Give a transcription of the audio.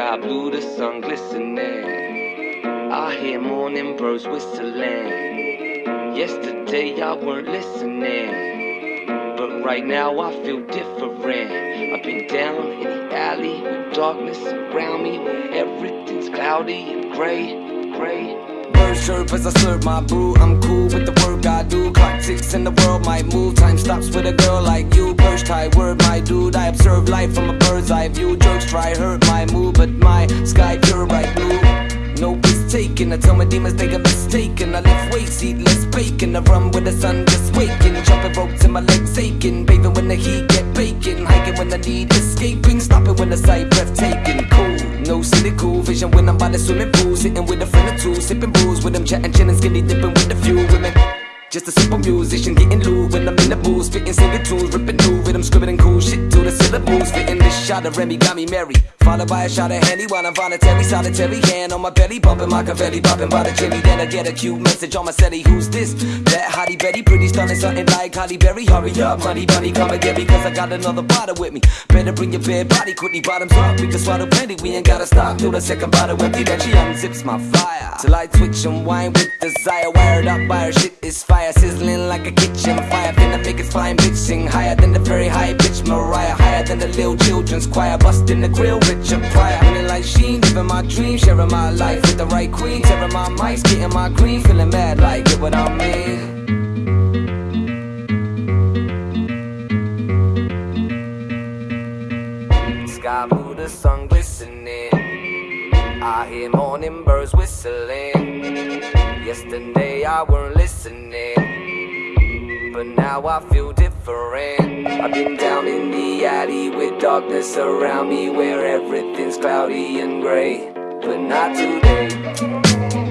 Sky blue, the sun glistening. I hear morning birds whistling. Yesterday I weren't listening. But right now I feel different. I've been down in the alley with darkness around me, where everything's cloudy and gray, gray. Birds chirp as I serve my brew. I'm cool with the work eye view. Jerks try hurt my mood, but my sky pure bright blue. No piss taken. I tell my demons they got mistaken. I lift weights, eat less bacon. I run with the sun just waking. Jumping ropes and my legs aching. Bathing when the heat get baking. Hiking when I need escaping. Stopping when the sight breathtaking. Cool, no cynical vision when I'm by the swimming pool. Sitting with a friend or two, sipping booze with them, chatting, chilling, skinny dipping with a few women. Just a simple musician getting loose when I'm in the booth, spitting singing tunes, ripping new rhythm, scribbling cool shit to the syllables, fitting shot of Remy got me merry. Followed by a shot of Henny while I'm voluntary, solitary hand on my belly, bumping my confetti, popping by the chimney. Then I get a cute message on my celly, who's this? That hottie Betty, pretty stunning, something like Halle Berry. Hurry up, honey bunny, come and get me, cause I got another bottle with me. Better bring your bare body quickly, bottoms up, we can swallow plenty. We ain't gotta stop till the second bottle empty, then she unzips my fire. Till I twitch and whine with desire, wired up by her shit is fire, sizzling like a kitchen fire. Finna make it flying bitch sing higher than the very high bitch Mariah, higher than the little children's choir, busting the grill, Richard Pryor. Feeling like Sheen, living my dream, sharing my life with the right queen, tearing my mics, getting my green, feeling mad like get what I mean. Sky blue, the sun glistening. I hear morning birds whistling. Yesterday I weren't listening, but now I feel different. I've been down in the alley with darkness around me, where everything's cloudy and gray, but not today.